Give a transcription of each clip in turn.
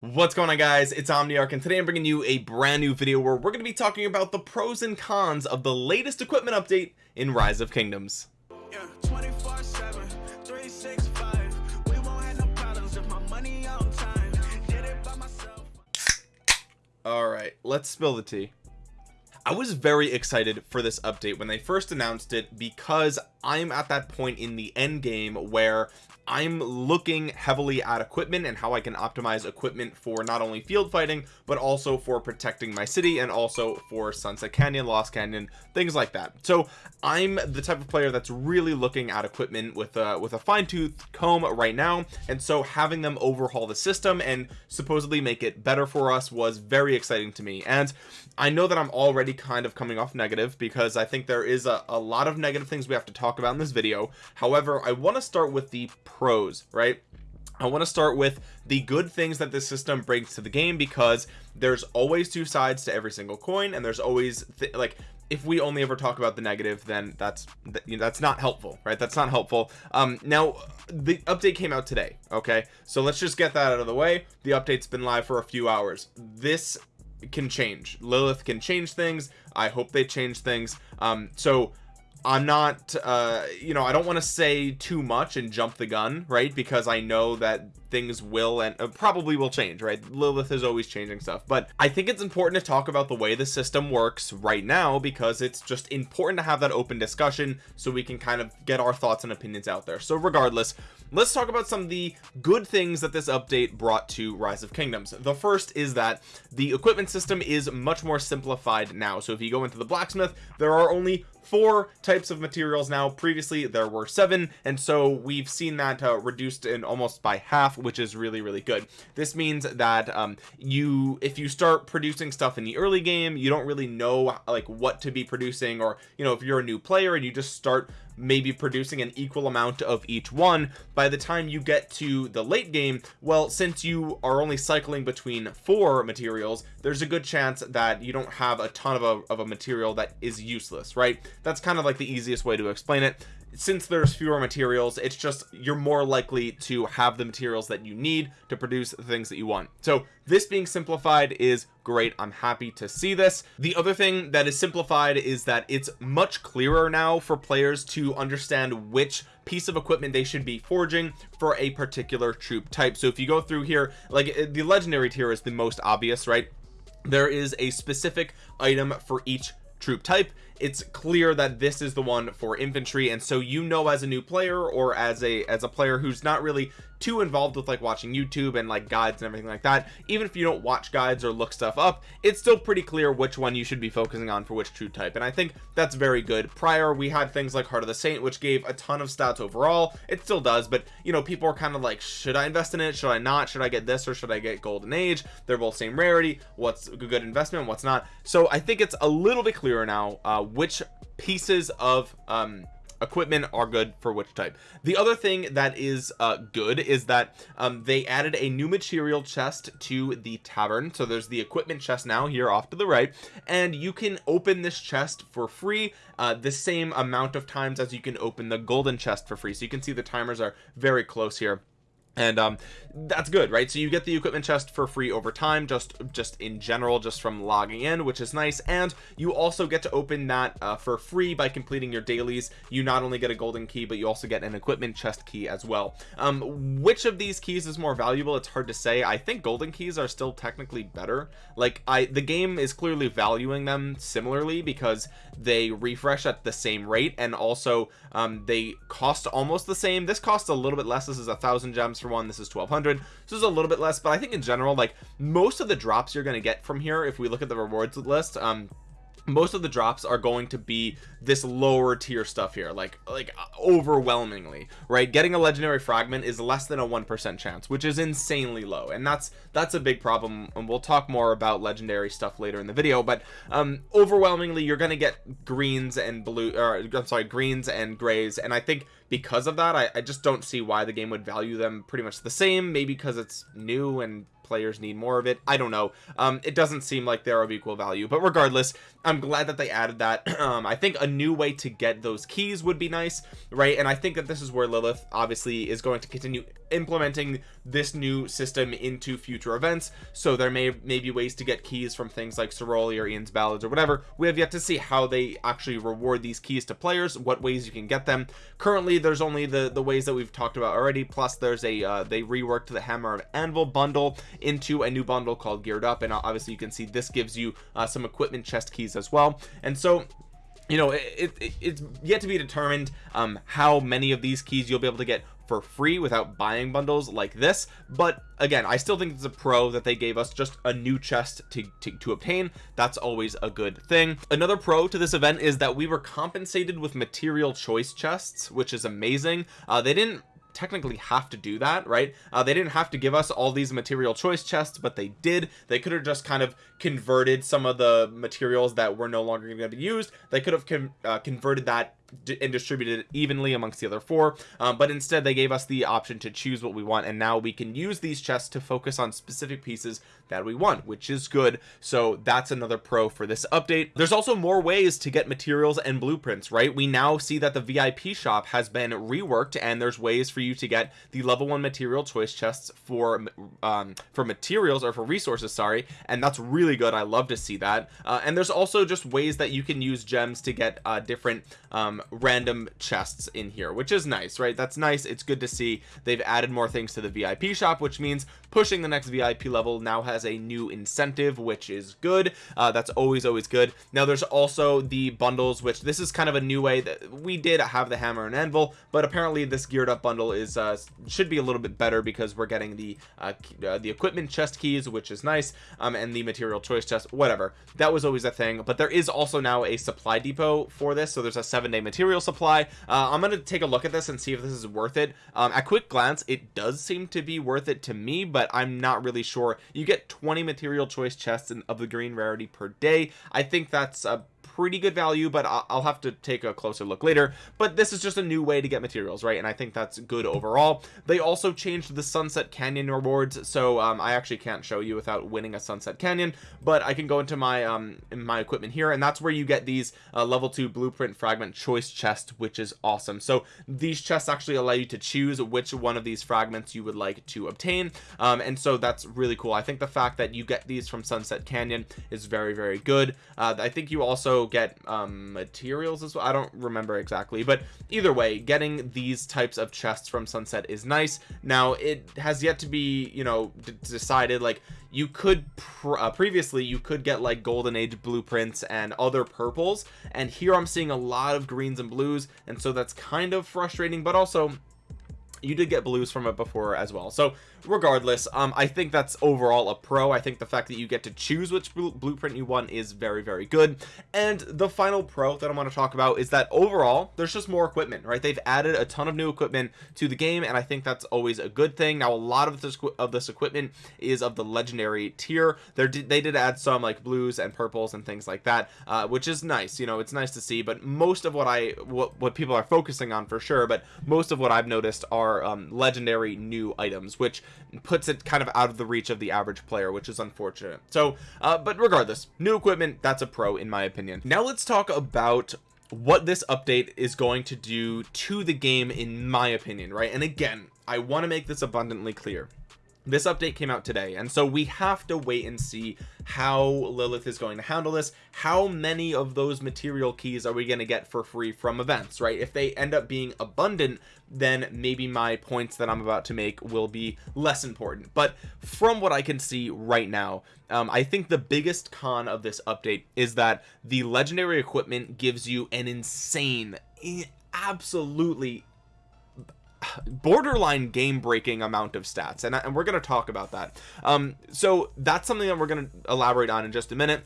what's going on guys it's omniarch and today i'm bringing you a brand new video where we're going to be talking about the pros and cons of the latest equipment update in rise of kingdoms Yeah, 24/7, 365. We won't have no problems if my money on time. Did it by myself. all right let's spill the tea I was very excited for this update when they first announced it because I'm at that point in the end game where I'm looking heavily at equipment and how I can optimize equipment for not only field fighting but also for protecting my city and also for Sunset Canyon Lost Canyon things like that. So I'm the type of player that's really looking at equipment with a with a fine-tooth comb right now. And so having them overhaul the system and supposedly make it better for us was very exciting to me. And I know that I'm already kind of coming off negative because I think there is a, a lot of negative things we have to talk about in this video. However I want to start with the pros right? I want to start with the good things that this system brings to the game because there's always two sides to every single coin and there's always th like if we only ever talk about the negative then that's you know, that's not helpful right? That's not helpful. Um now the update came out today okay? So let's just get that out of the way. The update's been live for a few hours. This can change. Lilith can change things. I hope they change things. Um so I'm not uh you know I don't want to say too much and jump the gun right? Because I know that things will and uh, probably will change right? Lilith is always changing stuff. But I think it's important to talk about the way the system works right now because it's just important to have that open discussion so we can kind of get our thoughts and opinions out there. So regardless let's talk about some of the good things that this update brought to rise of kingdoms. The first is that the equipment system is much more simplified now. So if you go into the blacksmith there are only four types of materials now. Previously there were seven and so we've seen that uh, reduced in almost by half which is really really good. This means that um, you if you start producing stuff in the early game you don't really know like what to be producing or you know if you're a new player and you just start maybe producing an equal amount of each one. By the time you get to the late game well since you are only cycling between four materials there's a good chance that you don't have a ton of a, of a material that is useless right? That's kind of like the easiest way to explain it. Since there's fewer materials it's just you're more likely to have the materials that you need to produce the things that you want. So this being simplified is great I'm happy to see this. The other thing that is simplified is that it's much clearer now for players to understand which piece of equipment they should be forging for a particular troop type. So if you go through here like uh, the legendary tier is the most obvious right? There is a specific item for each troop type. It's clear that this is the one for infantry and so you know as a new player or as a as a player who's not really too involved with like watching YouTube and like guides and everything like that even if you don't watch guides or look stuff up it's still pretty clear which one you should be focusing on for which troop type and I think that's very good. Prior we had things like heart of the saint which gave a ton of stats overall. It still does but you know people are kind of like should I invest in it? Should I not? Should I get this or should I get golden age? They're both same rarity. What's a good investment? What's not? So I think it's a little bit clearer now uh, which pieces of um equipment are good for which type. The other thing that is uh good is that um they added a new material chest to the tavern. So there's the equipment chest now here off to the right. And you can open this chest for free uh the same amount of times as you can open the golden chest for free. So you can see the timers are very close here and um that's good right? So you get the equipment chest for free over time just just in general just from logging in which is nice. And you also get to open that uh, for free by completing your dailies. You not only get a golden key but you also get an equipment chest key as well. Um which of these keys is more valuable? It's hard to say. I think golden keys are still technically better. Like I the game is clearly valuing them similarly because they refresh at the same rate and also um they cost almost the same. This costs a little bit less. This is a thousand gems for one this is 1200 this is a little bit less but I think in general like most of the drops you're going to get from here if we look at the rewards list um most of the drops are going to be this lower tier stuff here like like overwhelmingly right? Getting a legendary fragment is less than a one percent chance which is insanely low and that's that's a big problem and we'll talk more about legendary stuff later in the video but um overwhelmingly you're gonna get greens and blue or i'm sorry greens and grays and i think because of that I, I just don't see why the game would value them pretty much the same maybe because it's new and players need more of it. I don't know. Um it doesn't seem like they're of equal value but regardless I'm glad that they added that. Um I think a new way to get those keys would be nice right? And I think that this is where Lilith obviously is going to continue implementing this new system into future events. So there may may be ways to get keys from things like Ceroli or Ian's ballads or whatever. We have yet to see how they actually reward these keys to players what ways you can get them. Currently there's only the the ways that we've talked about already. Plus there's a uh, they reworked the hammer and anvil bundle into a new bundle called geared up and obviously you can see this gives you uh, some equipment chest keys as well. And so you know it, it, it's yet to be determined um how many of these keys you'll be able to get for free without buying bundles like this. But again I still think it's a pro that they gave us just a new chest to, to, to obtain. That's always a good thing. Another pro to this event is that we were compensated with material choice chests which is amazing. Uh, they didn't technically have to do that right? Uh, they didn't have to give us all these material choice chests but they did. They could have just kind of converted some of the materials that were no longer going to be used they could have con uh, converted that and distributed it evenly amongst the other four um, but instead they gave us the option to choose what we want and now we can use these chests to focus on specific pieces that we want which is good. So that's another pro for this update. There's also more ways to get materials and blueprints right? We now see that the vip shop has been reworked and there's ways for you to get the level one material choice chests for um for materials or for resources sorry and that's really good. I love to see that. Uh, and there's also just ways that you can use gems to get uh different um random chests in here which is nice right? That's nice. It's good to see they've added more things to the vip shop which means pushing the next vip level now has a new incentive which is good. Uh, that's always always good. Now there's also the bundles which this is kind of a new way that we did have the hammer and anvil but apparently this geared up bundle is uh should be a little bit better because we're getting the uh, uh the equipment chest keys which is nice um and the material choice chest whatever. That was always a thing but there is also now a supply depot for this so there's a seven day material supply. Uh, I'm gonna take a look at this and see if this is worth it. Um, at quick glance it does seem to be worth it to me but I'm not really sure. You get 20 material choice chests of the green rarity per day. I think that's a pretty good value but I'll have to take a closer look later. But this is just a new way to get materials right? And I think that's good overall. They also changed the sunset canyon rewards so um, I actually can't show you without winning a sunset canyon but I can go into my um my equipment here and that's where you get these uh, level 2 blueprint fragment choice chest which is awesome. So these chests actually allow you to choose which one of these fragments you would like to obtain um, and so that's really cool. I think the fact that you get these from sunset canyon is very very good. Uh, I think you also get um, materials as well? I don't remember exactly but either way getting these types of chests from sunset is nice. Now it has yet to be you know decided like you could pr uh, previously you could get like golden age blueprints and other purples and here I'm seeing a lot of greens and blues and so that's kind of frustrating but also you did get blues from it before as well. So regardless um i think that's overall a pro. I think the fact that you get to choose which blueprint you want is very very good. And the final pro that i want to talk about is that overall there's just more equipment right? They've added a ton of new equipment to the game and i think that's always a good thing. Now a lot of this of this equipment is of the legendary tier. There did they did add some like blues and purples and things like that uh, which is nice you know it's nice to see. But most of what i what, what people are focusing on for sure but most of what i've noticed are um, legendary new items which puts it kind of out of the reach of the average player which is unfortunate. So uh, but regardless new equipment that's a pro in my opinion. Now let's talk about what this update is going to do to the game in my opinion right? And again I want to make this abundantly clear this update came out today and so we have to wait and see how Lilith is going to handle this. How many of those material keys are we going to get for free from events right? If they end up being abundant then maybe my points that I'm about to make will be less important. But from what I can see right now um, I think the biggest con of this update is that the legendary equipment gives you an insane absolutely borderline game breaking amount of stats and, and we're going to talk about that. Um so that's something that we're going to elaborate on in just a minute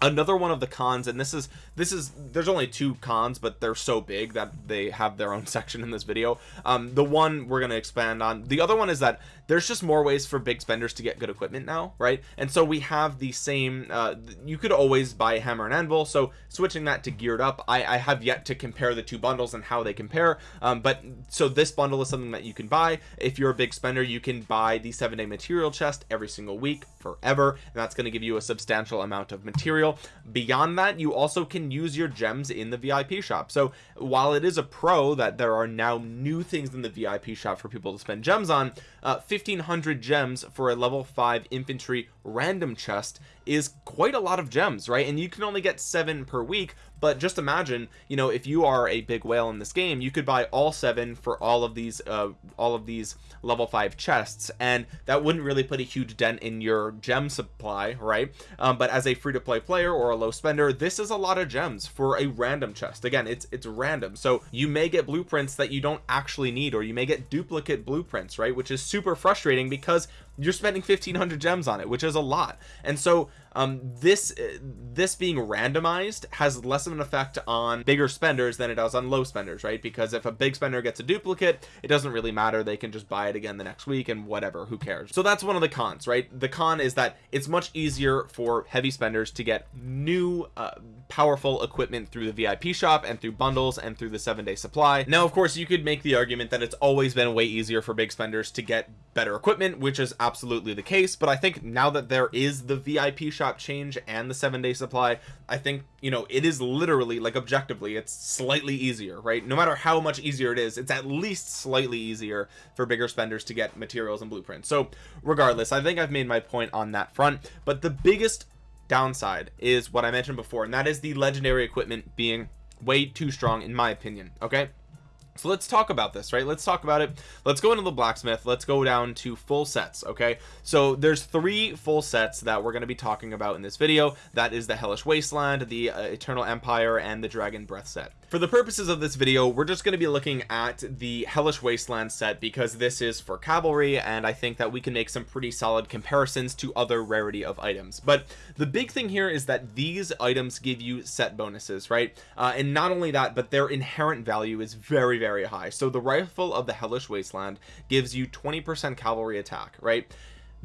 another one of the cons and this is this is there's only two cons but they're so big that they have their own section in this video. Um the one we're going to expand on the other one is that there's just more ways for big spenders to get good equipment now right? And so we have the same uh you could always buy a hammer and anvil so switching that to geared up i i have yet to compare the two bundles and how they compare um but so this bundle is something that you can buy. If you're a big spender you can buy the seven day material chest every single week forever and that's going to give you a substantial amount of material material. Beyond that you also can use your gems in the vip shop. So while it is a pro that there are now new things in the vip shop for people to spend gems on uh, 1500 gems for a level 5 infantry random chest is quite a lot of gems right? And you can only get seven per week but just imagine you know if you are a big whale in this game you could buy all seven for all of these uh all of these level five chests and that wouldn't really put a huge dent in your gem supply right? Um, but as a free-to-play player or a low spender this is a lot of gems for a random chest. Again it's it's random. So you may get blueprints that you don't actually need or you may get duplicate blueprints right? Which is super frustrating because you're spending 1500 gems on it which is a lot. And so um this this being randomized has less of an effect on bigger spenders than it does on low spenders right? Because if a big spender gets a duplicate it doesn't really matter. They can just buy it again the next week and whatever who cares? So that's one of the cons right? The con is that it's much easier for heavy spenders to get new uh, powerful equipment through the vip shop and through bundles and through the seven day supply. Now of course you could make the argument that it's always been way easier for big spenders to get better equipment which is absolutely the case but i think now that there is the vip shop change and the seven day supply i think you know it is literally like objectively it's slightly easier right? No matter how much easier it is it's at least slightly easier for bigger spenders to get materials and blueprints. So regardless i think i've made my point on that front but the biggest downside is what i mentioned before and that is the legendary equipment being way too strong in my opinion okay so let's talk about this right? Let's talk about it. Let's go into the blacksmith. Let's go down to full sets okay? So there's three full sets that we're going to be talking about in this video. That is the hellish wasteland the uh, eternal empire and the dragon breath set for the purposes of this video we're just going to be looking at the hellish wasteland set because this is for cavalry and i think that we can make some pretty solid comparisons to other rarity of items. But the big thing here is that these items give you set bonuses right? Uh, and not only that but their inherent value is very very high. So the rifle of the hellish wasteland gives you 20 percent cavalry attack right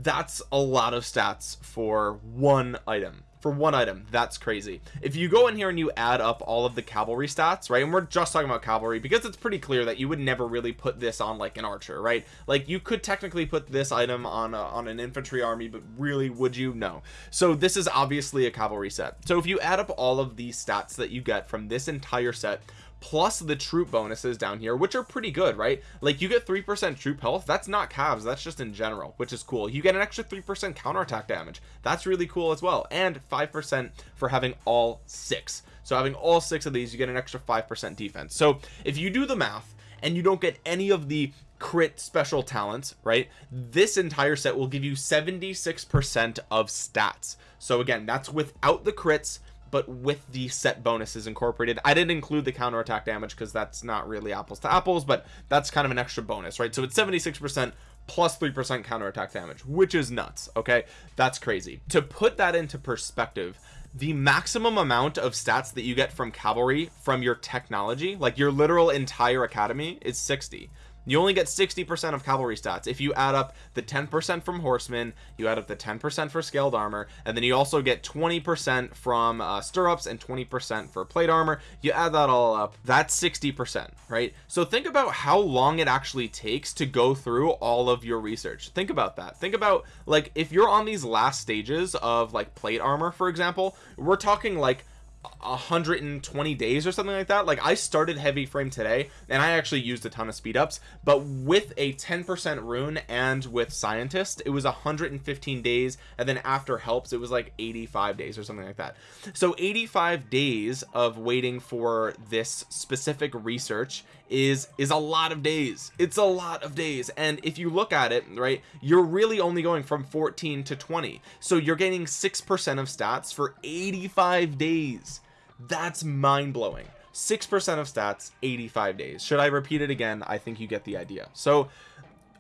that's a lot of stats for one item. For one item. That's crazy. If you go in here and you add up all of the cavalry stats right and we're just talking about cavalry because it's pretty clear that you would never really put this on like an archer right? Like you could technically put this item on a, on an infantry army but really would you? No. So this is obviously a cavalry set. So if you add up all of these stats that you get from this entire set plus the troop bonuses down here which are pretty good right? Like you get three percent troop health. That's not cavs that's just in general which is cool. You get an extra three percent counterattack damage. That's really cool as well. And five percent for having all six. So having all six of these you get an extra five percent defense. So if you do the math and you don't get any of the crit special talents right this entire set will give you 76 percent of stats. So again that's without the crits but with the set bonuses incorporated i didn't include the counterattack damage because that's not really apples to apples but that's kind of an extra bonus right? So it's 76 percent plus 3% counterattack damage which is nuts okay? That's crazy. To put that into perspective the maximum amount of stats that you get from cavalry from your technology like your literal entire academy is 60 you only get 60 percent of cavalry stats. If you add up the 10 percent from horsemen you add up the 10 percent for scaled armor and then you also get 20 percent from uh, stirrups and 20 percent for plate armor. You add that all up that's 60 percent right? So think about how long it actually takes to go through all of your research. Think about that. Think about like if you're on these last stages of like plate armor for example we're talking like 120 days or something like that. Like I started heavy frame today and I actually used a ton of speed ups but with a 10% rune and with scientist it was 115 days and then after helps it was like 85 days or something like that. So 85 days of waiting for this specific research is is a lot of days. It's a lot of days. And if you look at it right you're really only going from 14 to 20 so you're getting six percent of stats for 85 days. That's mind-blowing. Six percent of stats 85 days. Should i repeat it again? I think you get the idea. So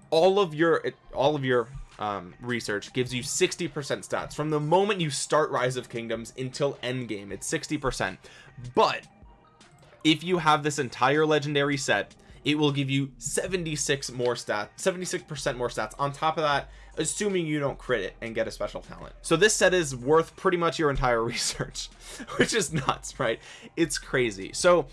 all of your all of your um, research gives you 60 percent stats from the moment you start rise of kingdoms until end game it's 60 percent. But if you have this entire legendary set it will give you 76 more stats 76 percent more stats. On top of that assuming you don't crit it and get a special talent. So this set is worth pretty much your entire research which is nuts right? It's crazy. So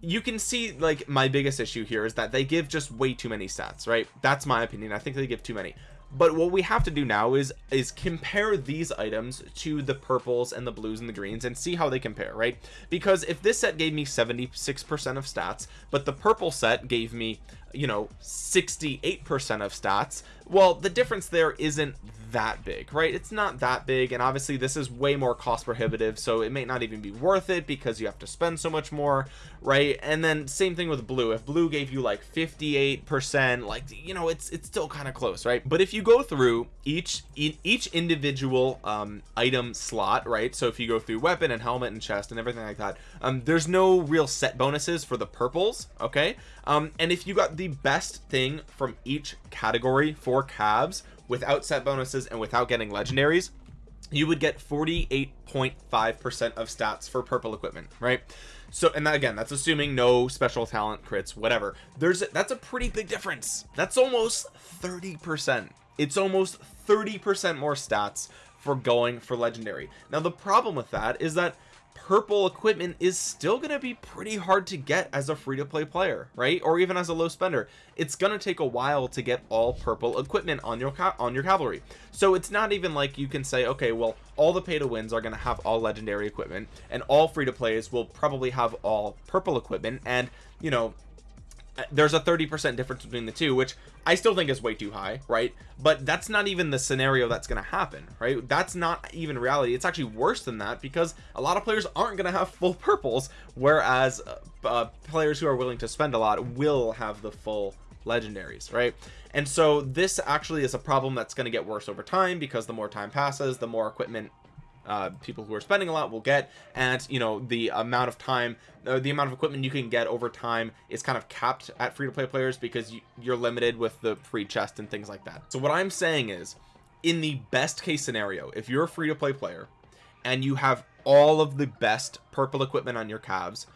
you can see like my biggest issue here is that they give just way too many stats right? That's my opinion. I think they give too many but what we have to do now is is compare these items to the purples and the blues and the greens and see how they compare right? Because if this set gave me 76 percent of stats but the purple set gave me you know 68 percent of stats well the difference there isn't that big right? It's not that big and obviously this is way more cost prohibitive so it may not even be worth it because you have to spend so much more right? And then same thing with blue. If blue gave you like 58 percent like you know it's it's still kind of close right? But if you go through each each individual um item slot right? So if you go through weapon and helmet and chest and everything like that um there's no real set bonuses for the purples okay? Um and if you got the best thing from each category for cavs without set bonuses and without getting legendaries you would get 48.5 percent of stats for purple equipment right? So and that, again that's assuming no special talent crits whatever. There's that's a pretty big difference. That's almost 30 percent. It's almost 30 percent more stats for going for legendary. Now the problem with that is that purple equipment is still going to be pretty hard to get as a free-to-play player right? Or even as a low spender. It's going to take a while to get all purple equipment on your on your cavalry. So it's not even like you can say okay well all the pay to wins are going to have all legendary equipment and all free-to-plays will probably have all purple equipment and you know there's a 30 percent difference between the two which i still think is way too high right? But that's not even the scenario that's going to happen right? That's not even reality. It's actually worse than that because a lot of players aren't going to have full purples whereas uh, uh, players who are willing to spend a lot will have the full legendaries right? And so this actually is a problem that's going to get worse over time because the more time passes the more equipment uh, people who are spending a lot will get. And you know the amount of time uh, the amount of equipment you can get over time is kind of capped at free-to-play players because you, you're limited with the free chest and things like that. So what I'm saying is in the best case scenario if you're a free-to-play player and you have all of the best purple equipment on your cavs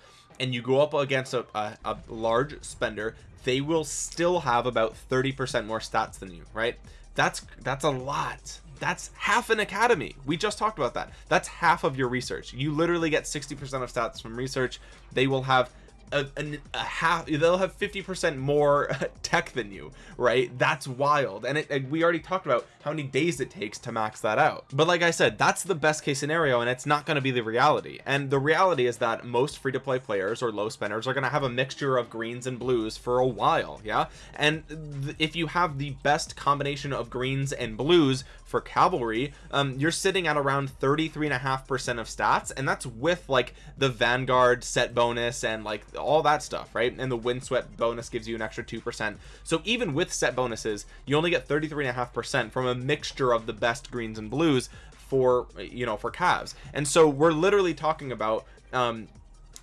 and you go up against a, a, a large spender they will still have about 30 percent more stats than you right? That's that's a lot that's half an academy. We just talked about that. That's half of your research. You literally get 60 percent of stats from research. They will have a, a, a half they'll have 50 percent more tech than you right? That's wild. And, it, and we already talked about how many days it takes to max that out. But like I said that's the best case scenario and it's not going to be the reality. And the reality is that most free-to-play players or low spenders are going to have a mixture of greens and blues for a while yeah? And if you have the best combination of greens and blues for cavalry um you're sitting at around 33 and a half percent of stats and that's with like the vanguard set bonus and like all that stuff right? And the windswept bonus gives you an extra two percent. So even with set bonuses you only get 33 and a half percent from a mixture of the best greens and blues for you know for cavs and so we're literally talking about um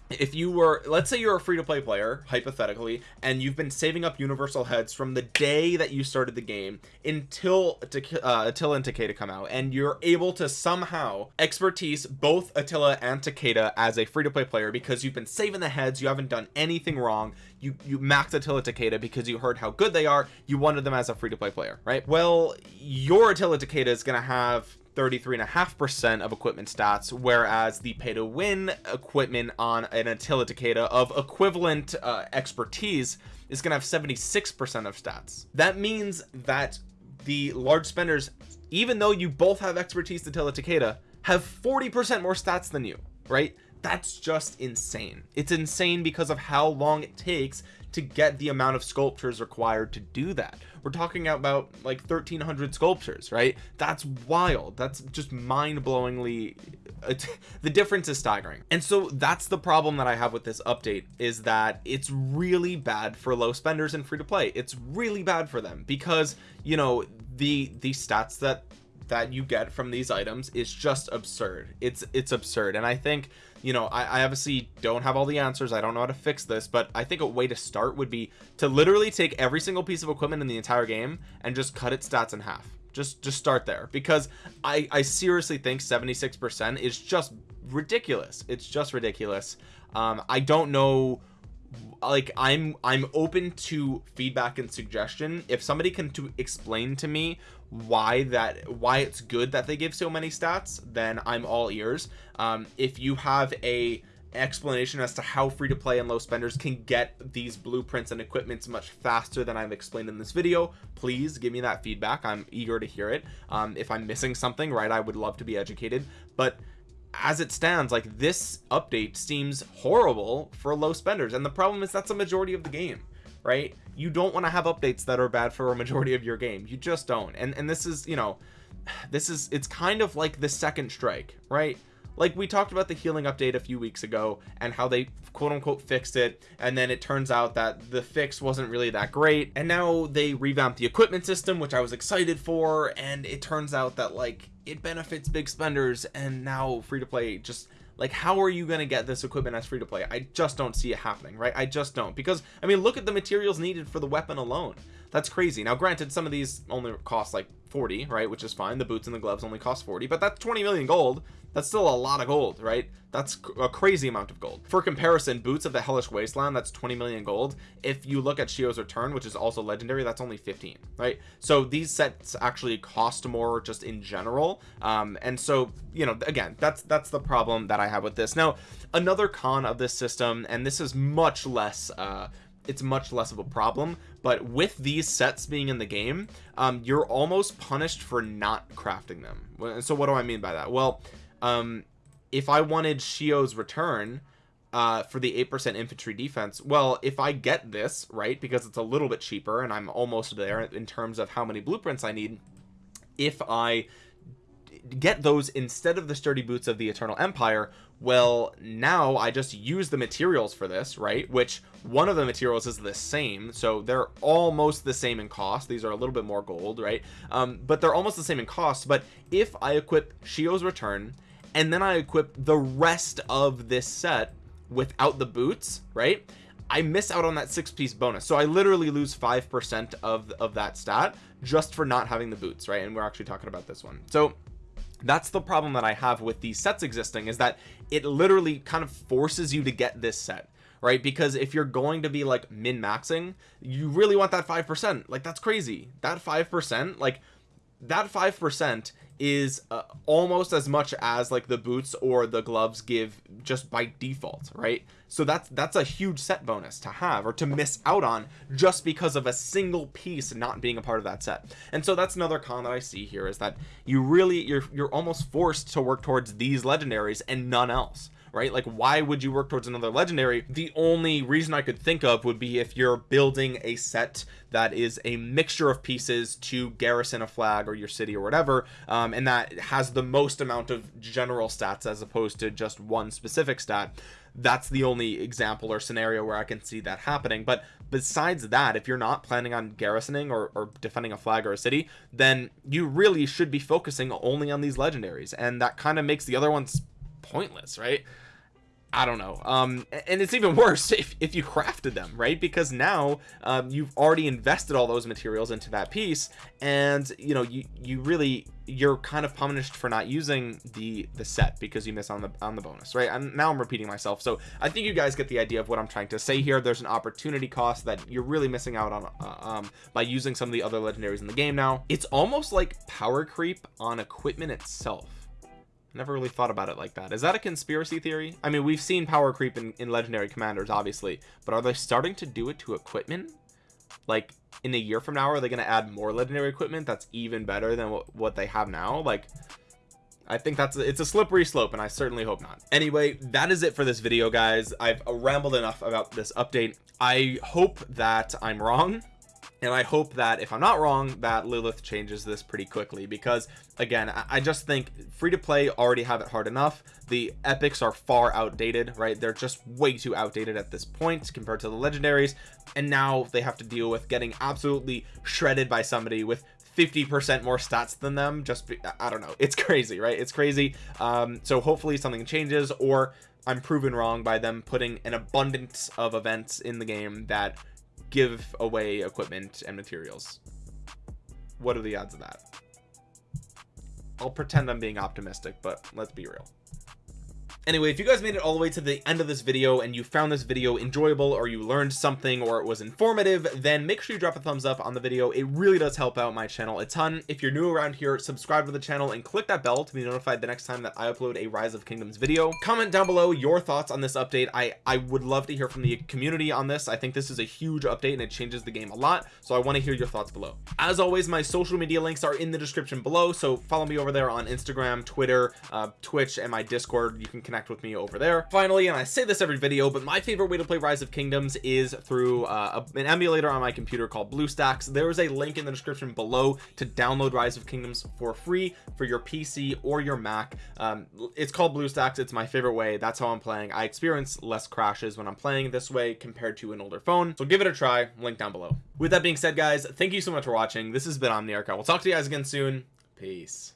if you were let's say you're a free-to-play player hypothetically and you've been saving up universal heads from the day that you started the game until uh, Attila and Takeda come out and you're able to somehow expertise both Attila and Takeda as a free-to-play player because you've been saving the heads you haven't done anything wrong you you max Attila Takeda because you heard how good they are you wanted them as a free-to-play player right? Well your Attila Takeda is gonna have 33 and a half percent of equipment stats whereas the pay to win equipment on an Attila Takeda of equivalent uh, expertise is gonna have 76 percent of stats. That means that the large spenders even though you both have expertise to Attila Takeda have 40 percent more stats than you right? That's just insane. It's insane because of how long it takes to get the amount of sculptures required to do that. We're talking about like 1300 sculptures right? That's wild. That's just mind-blowingly uh, the difference is staggering. And so that's the problem that I have with this update is that it's really bad for low spenders and free to play. It's really bad for them because you know the the stats that that you get from these items is just absurd. It's it's absurd. And I think you know I, I, obviously don't have all the answers. I don't know how to fix this but I think a way to start would be to literally take every single piece of equipment in the entire game and just cut its stats in half. Just just start there. Because I I seriously think 76 percent is just ridiculous. It's just ridiculous. Um I don't know like I'm I'm open to feedback and suggestion. If somebody can to explain to me why that why it's good that they give so many stats then I'm all ears. Um if you have a explanation as to how free to play and low spenders can get these blueprints and equipments much faster than I've explained in this video please give me that feedback. I'm eager to hear it. Um, if I'm missing something right I would love to be educated. But as it stands like this update seems horrible for low spenders. And the problem is that's a majority of the game right? You don't want to have updates that are bad for a majority of your game. You just don't. And and this is you know this is it's kind of like the second strike right? Like we talked about the healing update a few weeks ago and how they quote unquote fixed it. And then it turns out that the fix wasn't really that great. And now they revamped the equipment system which I was excited for. And it turns out that like it benefits big spenders and now free to play just like how are you going to get this equipment as free to play? I just don't see it happening right? I just don't because I mean look at the materials needed for the weapon alone that's crazy. Now granted some of these only cost like 40 right which is fine. The boots and the gloves only cost 40 but that's 20 million gold. That's still a lot of gold right? That's a crazy amount of gold. For comparison boots of the hellish wasteland that's 20 million gold. If you look at shio's return which is also legendary that's only 15 right? So these sets actually cost more just in general. Um and so you know again that's that's the problem that i have with this. Now another con of this system and this is much less uh it's much less of a problem but with these sets being in the game um you're almost punished for not crafting them. So what do i mean by that? Well um if i wanted shio's return uh for the eight percent infantry defense well if i get this right because it's a little bit cheaper and i'm almost there in terms of how many blueprints i need if i get those instead of the sturdy boots of the eternal empire well now i just use the materials for this right? Which one of the materials is the same. So they're almost the same in cost. These are a little bit more gold right? Um but they're almost the same in cost. But if i equip shio's return and then i equip the rest of this set without the boots right? I miss out on that six piece bonus. So I literally lose five percent of of that stat just for not having the boots right? And we're actually talking about this one. So that's the problem that I have with these sets existing is that it literally kind of forces you to get this set right? Because if you're going to be like min maxing you really want that five percent. Like that's crazy. That five percent like that five percent is uh, almost as much as like the boots or the gloves give just by default right? So that's that's a huge set bonus to have or to miss out on just because of a single piece not being a part of that set. And so that's another con that I see here is that you really you're you're almost forced to work towards these legendaries and none else right? Like why would you work towards another legendary? The only reason I could think of would be if you're building a set that is a mixture of pieces to garrison a flag or your city or whatever um, and that has the most amount of general stats as opposed to just one specific stat that's the only example or scenario where I can see that happening. But besides that if you're not planning on garrisoning or, or, defending a flag or a city then you really should be focusing only on these legendaries and that kind of makes the other ones pointless right I don't know. Um and it's even worse if, if you crafted them right? Because now um, you've already invested all those materials into that piece and you know you you really you're kind of punished for not using the the set because you miss on the on the bonus right? And now I'm repeating myself. So I think you guys get the idea of what I'm trying to say here. There's an opportunity cost that you're really missing out on uh, um by using some of the other legendaries in the game now. It's almost like power creep on equipment itself never really thought about it like that. Is that a conspiracy theory? I mean we've seen power creep in, in legendary commanders obviously but are they starting to do it to equipment? Like in a year from now are they going to add more legendary equipment that's even better than what, what they have now? Like I think that's a, it's a slippery slope and I certainly hope not. Anyway that is it for this video guys. I've rambled enough about this update. I hope that I'm wrong and I hope that if I'm not wrong that Lilith changes this pretty quickly because again I just think free to play already have it hard enough. The epics are far outdated right? They're just way too outdated at this point compared to the legendaries. And now they have to deal with getting absolutely shredded by somebody with 50% more stats than them. Just be, I don't know. It's crazy right? It's crazy. Um so hopefully something changes or I'm proven wrong by them putting an abundance of events in the game that give away equipment and materials. What are the odds of that? I'll pretend I'm being optimistic but let's be real anyway if you guys made it all the way to the end of this video and you found this video enjoyable or you learned something or it was informative then make sure you drop a thumbs up on the video. It really does help out my channel a ton. If you're new around here subscribe to the channel and click that bell to be notified the next time that I upload a rise of kingdoms video. Comment down below your thoughts on this update. I I would love to hear from the community on this. I think this is a huge update and it changes the game a lot. So I want to hear your thoughts below. As always my social media links are in the description below. So follow me over there on Instagram Twitter uh, Twitch and my discord. You can connect with me over there finally and I say this every video but my favorite way to play rise of kingdoms is through uh, an emulator on my computer called BlueStacks. There is a link in the description below to download rise of kingdoms for free for your PC or your Mac. Um, it's called BlueStacks. It's my favorite way. That's how I'm playing. I experience less crashes when I'm playing this way compared to an older phone. So give it a try. Link down below. With that being said guys thank you so much for watching. This has been Omniarch. I will talk to you guys again soon. Peace